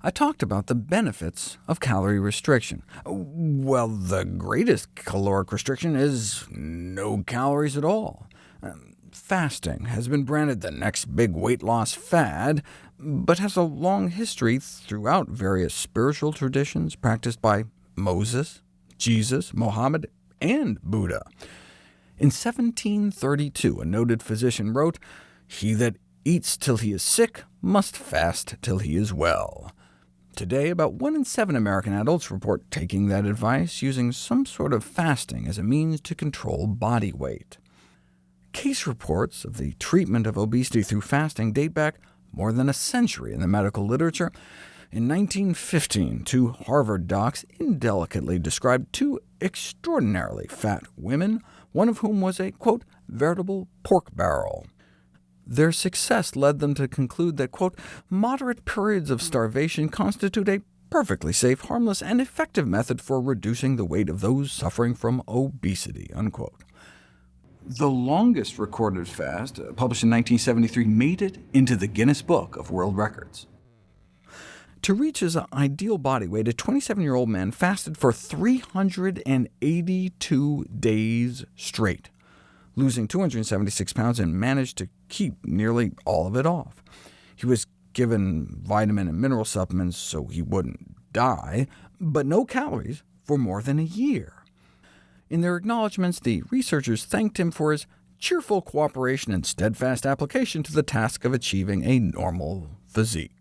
I talked about the benefits of calorie restriction. Well, the greatest caloric restriction is no calories at all. Um, fasting has been branded the next big weight loss fad, but has a long history throughout various spiritual traditions practiced by Moses, Jesus, Mohammed, and Buddha. In 1732, a noted physician wrote, He that eats till he is sick must fast till he is well. Today, about 1 in 7 American adults report taking that advice, using some sort of fasting as a means to control body weight. Case reports of the treatment of obesity through fasting date back more than a century in the medical literature. In 1915, two Harvard docs indelicately described two extraordinarily fat women, one of whom was a, quote, veritable pork barrel. Their success led them to conclude that, quote, moderate periods of starvation constitute a perfectly safe, harmless, and effective method for reducing the weight of those suffering from obesity. Unquote. The longest recorded fast, uh, published in 1973, made it into the Guinness Book of World Records. To reach his ideal body weight, a 27-year-old man fasted for 382 days straight, losing 276 pounds, and managed to keep nearly all of it off. He was given vitamin and mineral supplements so he wouldn't die, but no calories for more than a year. In their acknowledgments, the researchers thanked him for his cheerful cooperation and steadfast application to the task of achieving a normal physique.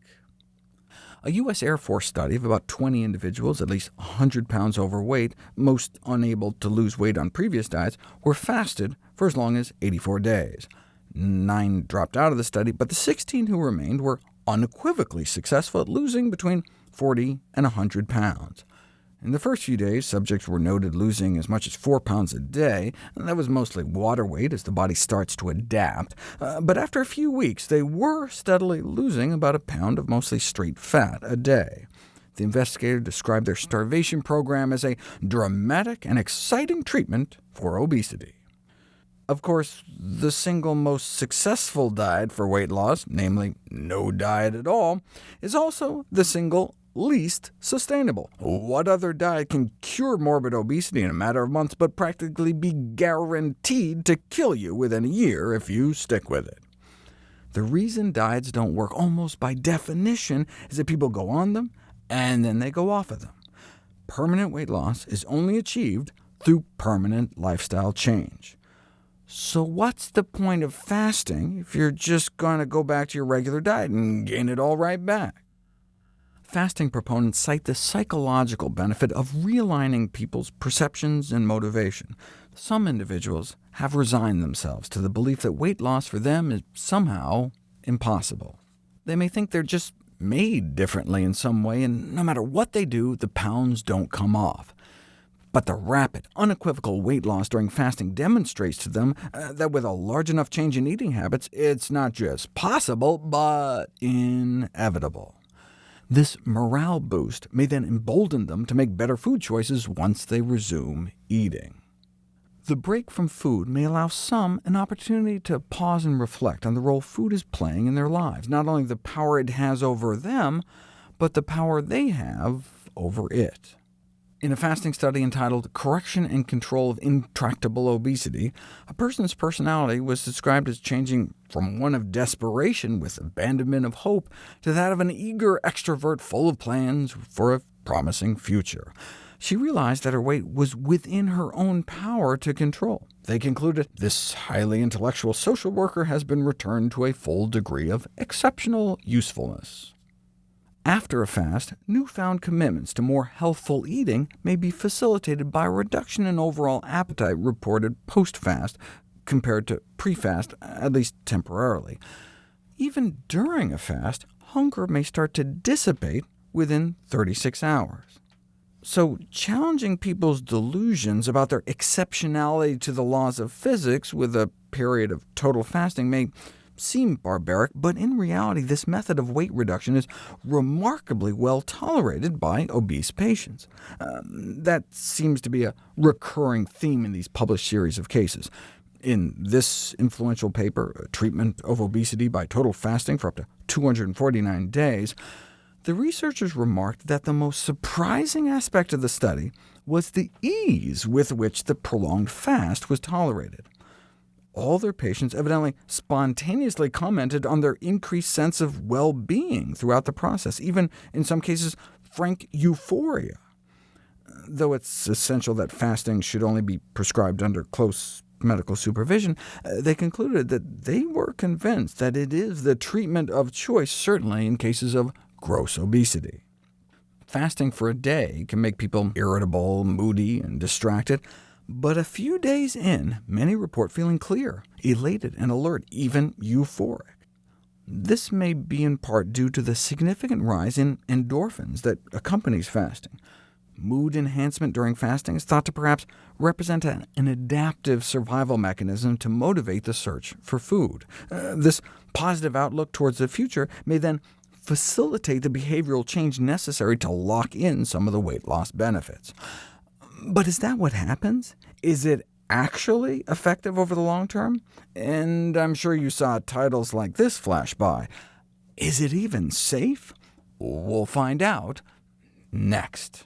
A U.S. Air Force study of about 20 individuals, at least 100 pounds overweight, most unable to lose weight on previous diets, were fasted for as long as 84 days. Nine dropped out of the study, but the 16 who remained were unequivocally successful at losing between 40 and 100 pounds. In the first few days, subjects were noted losing as much as 4 pounds a day. and That was mostly water weight as the body starts to adapt, uh, but after a few weeks they were steadily losing about a pound of mostly straight fat a day. The investigator described their starvation program as a dramatic and exciting treatment for obesity. Of course, the single most successful diet for weight loss, namely no diet at all, is also the single least sustainable. What other diet can cure morbid obesity in a matter of months, but practically be guaranteed to kill you within a year if you stick with it? The reason diets don't work almost by definition is that people go on them, and then they go off of them. Permanent weight loss is only achieved through permanent lifestyle change. So what's the point of fasting if you're just going to go back to your regular diet and gain it all right back? Fasting proponents cite the psychological benefit of realigning people's perceptions and motivation. Some individuals have resigned themselves to the belief that weight loss for them is somehow impossible. They may think they're just made differently in some way, and no matter what they do, the pounds don't come off. But the rapid, unequivocal weight loss during fasting demonstrates to them uh, that with a large enough change in eating habits, it's not just possible, but inevitable. This morale boost may then embolden them to make better food choices once they resume eating. The break from food may allow some an opportunity to pause and reflect on the role food is playing in their lives, not only the power it has over them, but the power they have over it. In a fasting study entitled Correction and Control of Intractable Obesity, a person's personality was described as changing from one of desperation with abandonment of hope to that of an eager extrovert full of plans for a promising future. She realized that her weight was within her own power to control. They concluded, this highly intellectual social worker has been returned to a full degree of exceptional usefulness. After a fast, newfound commitments to more healthful eating may be facilitated by a reduction in overall appetite reported post-fast compared to pre-fast, at least temporarily. Even during a fast, hunger may start to dissipate within 36 hours. So challenging people's delusions about their exceptionality to the laws of physics with a period of total fasting may seem barbaric, but in reality this method of weight reduction is remarkably well tolerated by obese patients. Um, that seems to be a recurring theme in these published series of cases. In this influential paper, Treatment of Obesity by Total Fasting for up to 249 days, the researchers remarked that the most surprising aspect of the study was the ease with which the prolonged fast was tolerated. All their patients evidently spontaneously commented on their increased sense of well-being throughout the process, even in some cases frank euphoria. Though it's essential that fasting should only be prescribed under close medical supervision, uh, they concluded that they were convinced that it is the treatment of choice, certainly in cases of gross obesity. Fasting for a day can make people irritable, moody, and distracted, but a few days in, many report feeling clear, elated and alert, even euphoric. This may be in part due to the significant rise in endorphins that accompanies fasting. Mood enhancement during fasting is thought to perhaps represent an adaptive survival mechanism to motivate the search for food. Uh, this positive outlook towards the future may then facilitate the behavioral change necessary to lock in some of the weight loss benefits. But is that what happens? Is it actually effective over the long term? And I'm sure you saw titles like this flash by. Is it even safe? We'll find out next.